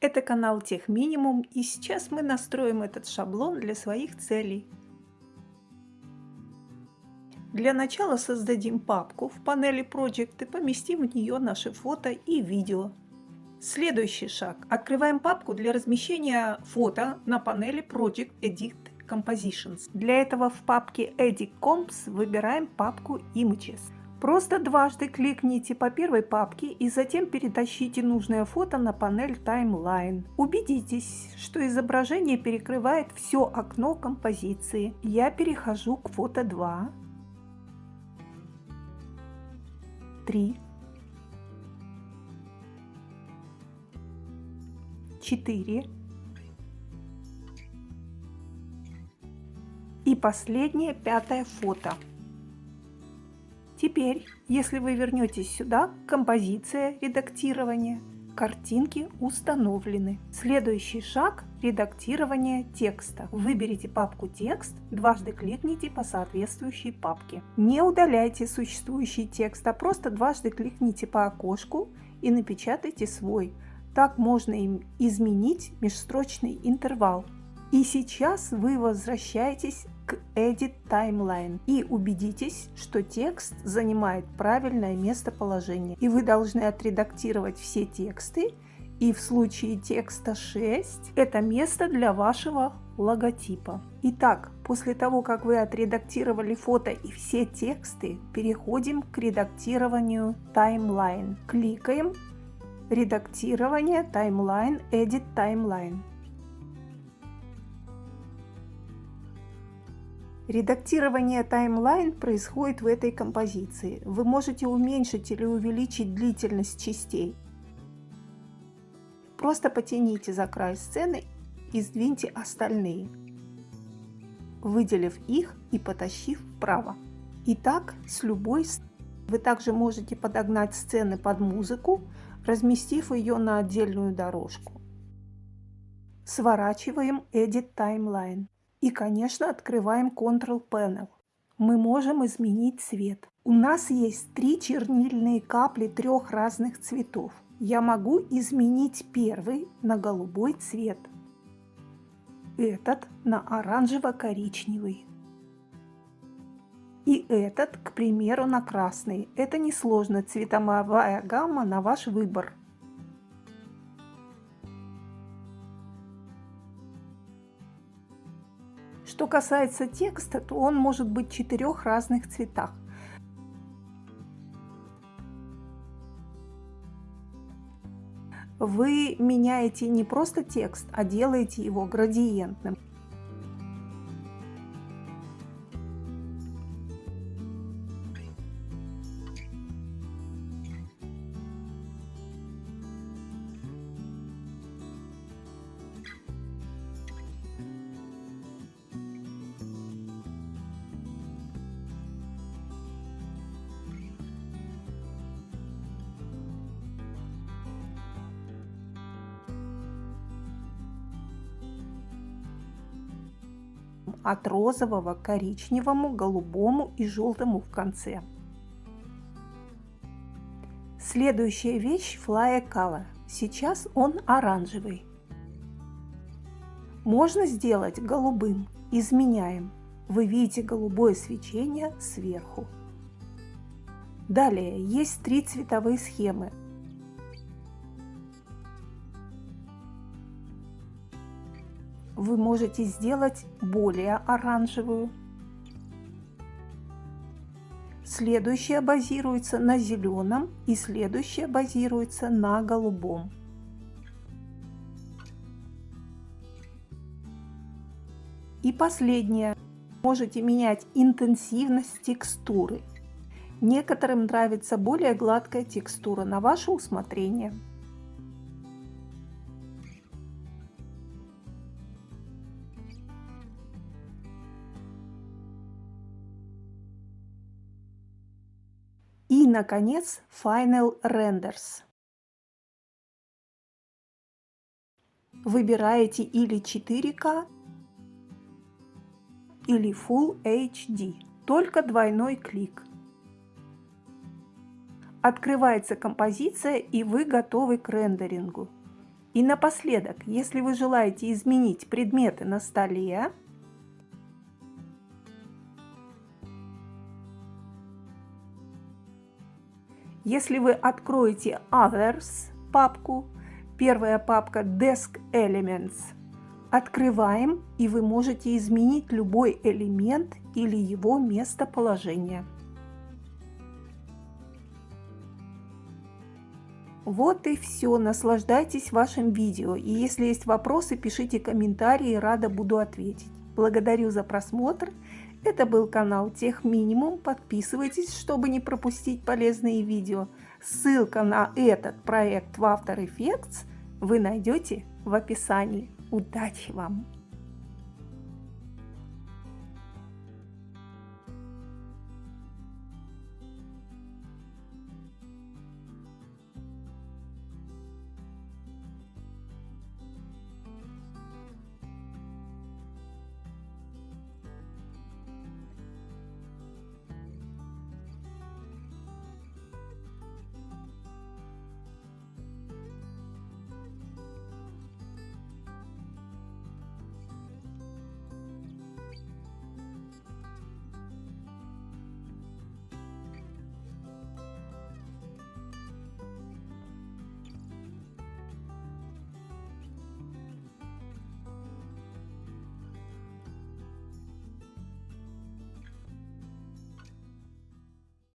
Это канал Тех Минимум, и сейчас мы настроим этот шаблон для своих целей. Для начала создадим папку в панели Project и поместим в нее наши фото и видео. Следующий шаг. Открываем папку для размещения фото на панели Project Edit Compositions. Для этого в папке Edit Comps выбираем папку Images. Просто дважды кликните по первой папке и затем перетащите нужное фото на панель Timeline. Убедитесь, что изображение перекрывает все окно композиции. Я перехожу к фото 2, 3, 4 и последнее пятое фото. Теперь, если вы вернетесь сюда, композиция редактирования, картинки установлены. Следующий шаг – редактирование текста. Выберите папку «Текст», дважды кликните по соответствующей папке. Не удаляйте существующий текст, а просто дважды кликните по окошку и напечатайте свой. Так можно им изменить межстрочный интервал. И сейчас вы возвращаетесь к Edit Timeline и убедитесь, что текст занимает правильное местоположение. И вы должны отредактировать все тексты, и в случае текста 6 это место для вашего логотипа. Итак, после того, как вы отредактировали фото и все тексты, переходим к редактированию Timeline. Кликаем «Редактирование Timeline», «Edit Timeline». Редактирование таймлайн происходит в этой композиции. Вы можете уменьшить или увеличить длительность частей. Просто потяните за край сцены и сдвиньте остальные, выделив их и потащив вправо. И так с любой Вы также можете подогнать сцены под музыку, разместив ее на отдельную дорожку. Сворачиваем Edit Timeline. И, конечно, открываем Control Panel. Мы можем изменить цвет. У нас есть три чернильные капли трех разных цветов. Я могу изменить первый на голубой цвет, этот на оранжево-коричневый и этот, к примеру, на красный. Это несложно, цветовая гамма на ваш выбор. Что касается текста, то он может быть в четырех разных цветах. Вы меняете не просто текст, а делаете его градиентным. От розового к коричневому, голубому и желтому в конце. Следующая вещь Fly Color. Сейчас он оранжевый. Можно сделать голубым. Изменяем. Вы видите голубое свечение сверху. Далее есть три цветовые схемы. Вы можете сделать более оранжевую. Следующая базируется на зеленом и следующая базируется на голубом. И последнее. Можете менять интенсивность текстуры. Некоторым нравится более гладкая текстура на ваше усмотрение. Наконец, Final Renders. Выбираете или 4К, или Full HD. Только двойной клик. Открывается композиция и вы готовы к рендерингу. И напоследок, если вы желаете изменить предметы на столе, если вы откроете Others папку, первая папка Desk Elements, открываем и вы можете изменить любой элемент или его местоположение. Вот и все. Наслаждайтесь вашим видео. И если есть вопросы, пишите комментарии, рада буду ответить. Благодарю за просмотр. Это был канал Тех Минимум. Подписывайтесь, чтобы не пропустить полезные видео. Ссылка на этот проект в After Effects вы найдете в описании. Удачи вам!